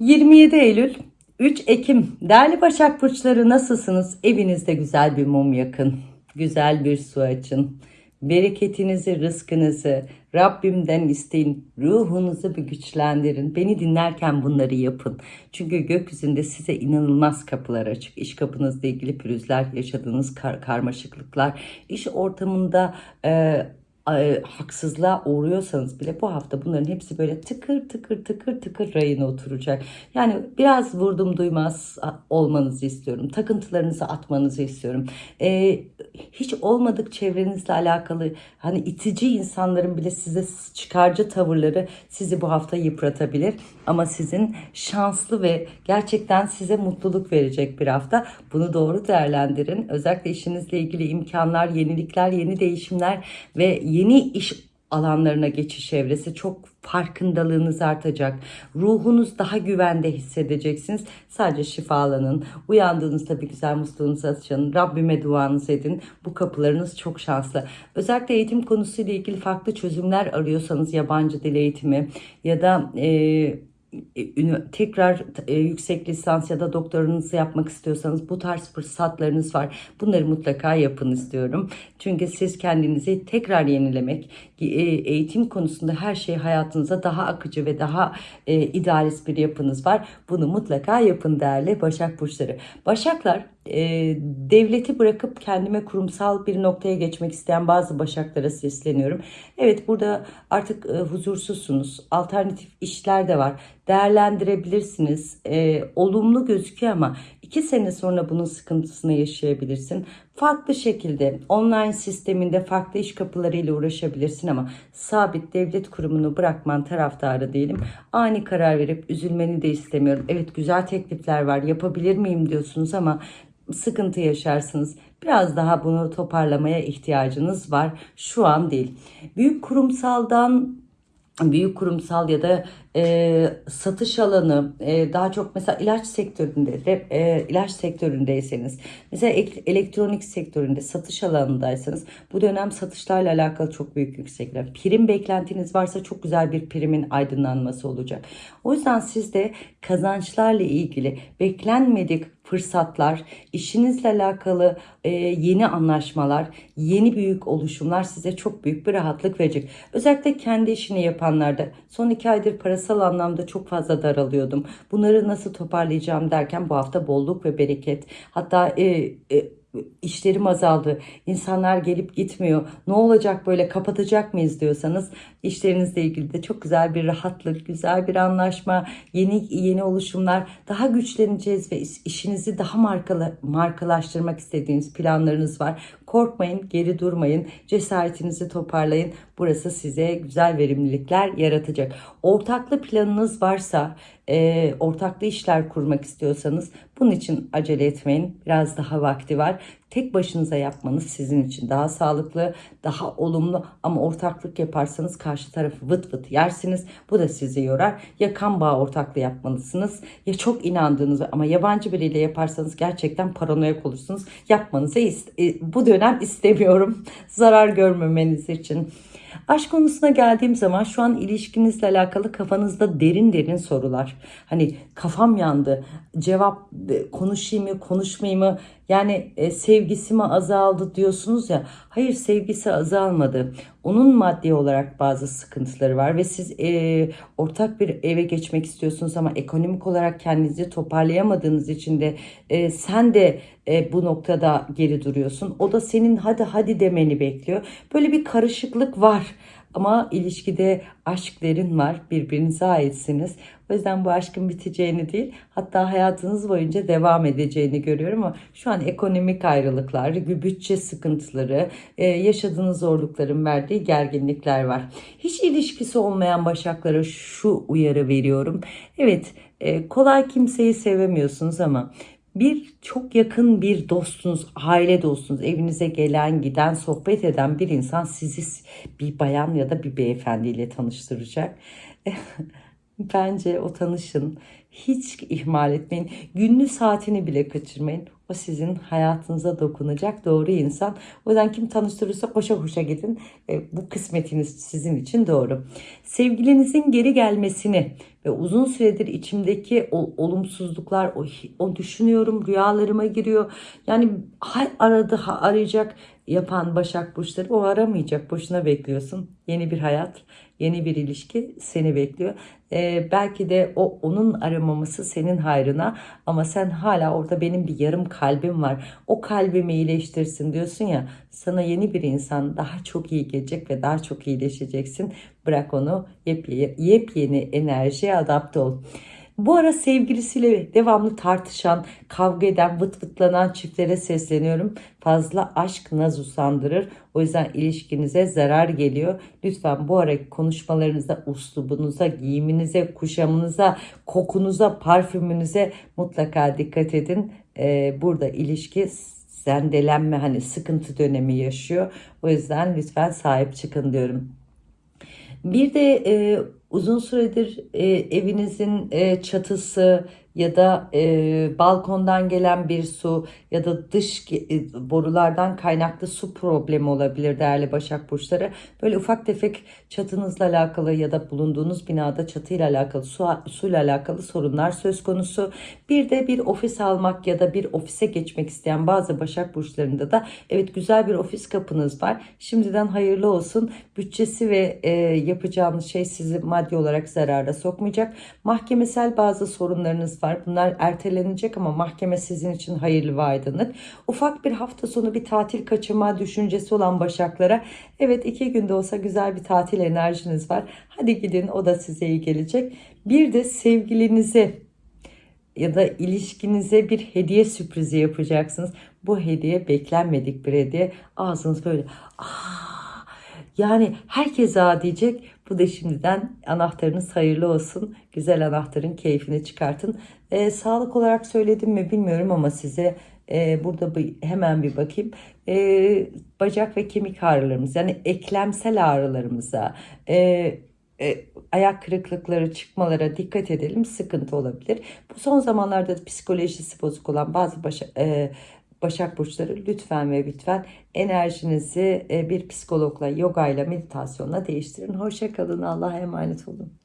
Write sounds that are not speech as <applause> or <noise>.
27 Eylül 3 Ekim değerli Başak Burçları nasılsınız? Evinizde güzel bir mum yakın, güzel bir su açın. Bereketinizi, rızkınızı Rabbimden isteyin. Ruhunuzu bir güçlendirin. Beni dinlerken bunları yapın. Çünkü gökyüzünde size inanılmaz kapılar açık. İş kapınızla ilgili pürüzler, yaşadığınız kar karmaşıklıklar, iş ortamında e, e, haksızlığa uğruyorsanız bile bu hafta bunların hepsi böyle tıkır tıkır tıkır tıkır rayına oturacak. Yani biraz vurdum duymaz olmanızı istiyorum. Takıntılarınızı atmanızı istiyorum. E, hiç olmadık çevrenizle alakalı hani itici insanların bile size çıkarcı tavırları sizi bu hafta yıpratabilir. Ama sizin şanslı ve gerçekten size mutluluk verecek bir hafta. Bunu doğru değerlendirin. Özellikle işinizle ilgili imkanlar, yenilikler, yeni değişimler ve yeni iş alanlarına geçiş evresi çok farkındalığınız artacak. Ruhunuz daha güvende hissedeceksiniz. Sadece şifalanın. Uyandığınızda bir güzel musluğunuzu açın. Rabbime duanızı edin. Bu kapılarınız çok şanslı. Özellikle eğitim konusuyla ilgili farklı çözümler arıyorsanız yabancı dil eğitimi ya da e, tekrar e, yüksek lisans ya da doktorunuzu yapmak istiyorsanız bu tarz fırsatlarınız var. Bunları mutlaka yapın istiyorum. Çünkü siz kendinizi tekrar yenilemek, e, eğitim konusunda her şey hayatınıza daha akıcı ve daha e, idealist bir yapınız var. Bunu mutlaka yapın değerli Başak Burçları. Başaklar e, devleti bırakıp kendime kurumsal bir noktaya geçmek isteyen bazı başaklara sesleniyorum. Evet burada artık e, huzursuzsunuz. Alternatif işler de var. Değerlendirebilirsiniz. E, olumlu gözüküyor ama iki sene sonra bunun sıkıntısını yaşayabilirsin. Farklı şekilde online sisteminde farklı iş kapılarıyla uğraşabilirsin ama sabit devlet kurumunu bırakman taraftarı değilim. Ani karar verip üzülmeni de istemiyorum. Evet güzel teklifler var yapabilir miyim diyorsunuz ama sıkıntı yaşarsınız. Biraz daha bunu toparlamaya ihtiyacınız var. Şu an değil. Büyük kurumsaldan büyük kurumsal ya da e, satış alanı e, daha çok mesela ilaç sektöründe de e, ilaç sektöründeyseniz mesela elektronik sektöründe satış alanındaysanız bu dönem satışlarla alakalı çok büyük yüksekler. Prim beklentiniz varsa çok güzel bir primin aydınlanması olacak. O yüzden siz de kazançlarla ilgili beklenmedik fırsatlar, işinizle alakalı e, yeni anlaşmalar, yeni büyük oluşumlar size çok büyük bir rahatlık verecek. Özellikle kendi işini yapanlarda son iki aydır parasal anlamda çok fazla daralıyordum. Bunları nasıl toparlayacağım derken bu hafta bolluk ve bereket hatta e, e, işlerim azaldı. İnsanlar gelip gitmiyor. Ne olacak böyle kapatacak mıyız diyorsanız işlerinizle ilgili de çok güzel bir rahatlık, güzel bir anlaşma, yeni yeni oluşumlar, daha güçleneceğiz ve işinizi daha markalı, markalaştırmak istediğiniz planlarınız var. Korkmayın, geri durmayın, cesaretinizi toparlayın. Burası size güzel verimlilikler yaratacak. Ortaklı planınız varsa, e, ortaklı işler kurmak istiyorsanız bunun için acele etmeyin. Biraz daha vakti var. Tek başınıza yapmanız sizin için daha sağlıklı, daha olumlu ama ortaklık yaparsanız karşı tarafı vıt vıt yersiniz. Bu da sizi yorar. Ya kan bağı ortaklığı yapmalısınız ya çok inandığınız ama yabancı biriyle yaparsanız gerçekten paranoyak olursunuz. Yapmanızı e, bu dönem istemiyorum. Zarar görmemeniz için. Aşk konusuna geldiğim zaman şu an ilişkinizle alakalı kafanızda derin derin sorular. Hani kafam yandı. Cevap e, konuşayım mı, konuşmayayım mı? Yani e, sevgisi mi azaldı diyorsunuz ya. Hayır sevgisi azalmadı. Onun maddi olarak bazı sıkıntıları var ve siz e, ortak bir eve geçmek istiyorsunuz ama ekonomik olarak kendinizi toparlayamadığınız için de e, sen de e, bu noktada geri duruyorsun. O da senin hadi hadi demeni bekliyor. Böyle bir karışıklık var. Ama ilişkide aşk derin var. Birbirinize aitsiniz. O yüzden bu aşkın biteceğini değil hatta hayatınız boyunca devam edeceğini görüyorum ama şu an ekonomik ayrılıklar, bütçe sıkıntıları, e, yaşadığınız zorlukların verdiği gerginlikler var. Hiç ilişkisi olmayan başaklara şu uyarı veriyorum. Evet e, kolay kimseyi sevemiyorsunuz ama bir çok yakın bir dostunuz, aile dostunuz, evinize gelen, giden, sohbet eden bir insan sizi bir bayan ya da bir beyefendiyle tanıştıracak. <laughs> Bence o tanışın. Hiç ihmal etmeyin. Günlü saatini bile kaçırmayın. O sizin hayatınıza dokunacak doğru insan. O yüzden kim tanıştırırsa koşa koşa gidin. E, bu kısmetiniz sizin için doğru. Sevgilinizin geri gelmesini ve uzun süredir içimdeki o olumsuzluklar, o, o düşünüyorum, rüyalarıma giriyor. Yani hay aradı, ha, arayacak yapan Başak Burçları o aramayacak. Boşuna bekliyorsun. Yeni bir hayat, yeni bir ilişki seni bekliyor. Ee, belki de o onun aramaması senin hayrına ama sen hala orada benim bir yarım kalbim var. O kalbimi iyileştirsin diyorsun ya sana yeni bir insan daha çok iyi gelecek ve daha çok iyileşeceksin. Bırak onu yepyeni, yepyeni enerjiye adapte ol. Bu ara sevgilisiyle devamlı tartışan, kavga eden, vıt vıtlanan çiftlere sesleniyorum. Fazla aşk naz usandırır. O yüzden ilişkinize zarar geliyor. Lütfen bu ara konuşmalarınızda, uslubunuza, giyiminize, kuşamınıza, kokunuza, parfümünüze mutlaka dikkat edin. Ee, burada ilişki zendelenme hani sıkıntı dönemi yaşıyor. O yüzden lütfen sahip çıkın diyorum. Bir de e, uzun süredir e, evinizin e, çatısı ya da e, balkondan gelen bir su ya da dış e, borulardan kaynaklı su problemi olabilir değerli Başak Burçları. Böyle ufak tefek çatınızla alakalı ya da bulunduğunuz binada çatıyla alakalı su, suyla alakalı sorunlar söz konusu. Bir de bir ofis almak ya da bir ofise geçmek isteyen bazı Başak Burçlarında da evet güzel bir ofis kapınız var. Şimdiden hayırlı olsun. Bütçesi ve e, yapacağınız şey sizi maddi olarak zarara sokmayacak. Mahkemesel bazı sorunlarınız var. Bunlar ertelenecek ama mahkeme sizin için hayırlı ve aydınlık. Ufak bir hafta sonu bir tatil kaçırma düşüncesi olan Başaklara evet iki günde olsa güzel bir tatil enerjiniz var. Hadi gidin o da size iyi gelecek. Bir de sevgilinize ya da ilişkinize bir hediye sürprizi yapacaksınız. Bu hediye beklenmedik bir hediye. Ağzınız böyle aa yani herkes diyecek. Bu da şimdiden anahtarınız hayırlı olsun. Güzel anahtarın keyfini çıkartın. Ee, sağlık olarak söyledim mi bilmiyorum ama size e, burada bir, hemen bir bakayım. E, bacak ve kemik ağrılarımız yani eklemsel ağrılarımıza, e, e, ayak kırıklıkları çıkmalara dikkat edelim sıkıntı olabilir. Bu son zamanlarda da psikolojisi bozuk olan bazı başa, e, Başak Burçları lütfen ve lütfen enerjinizi e, bir psikologla, yoga ile, meditasyonla değiştirin. Hoşçakalın. Allah'a emanet olun.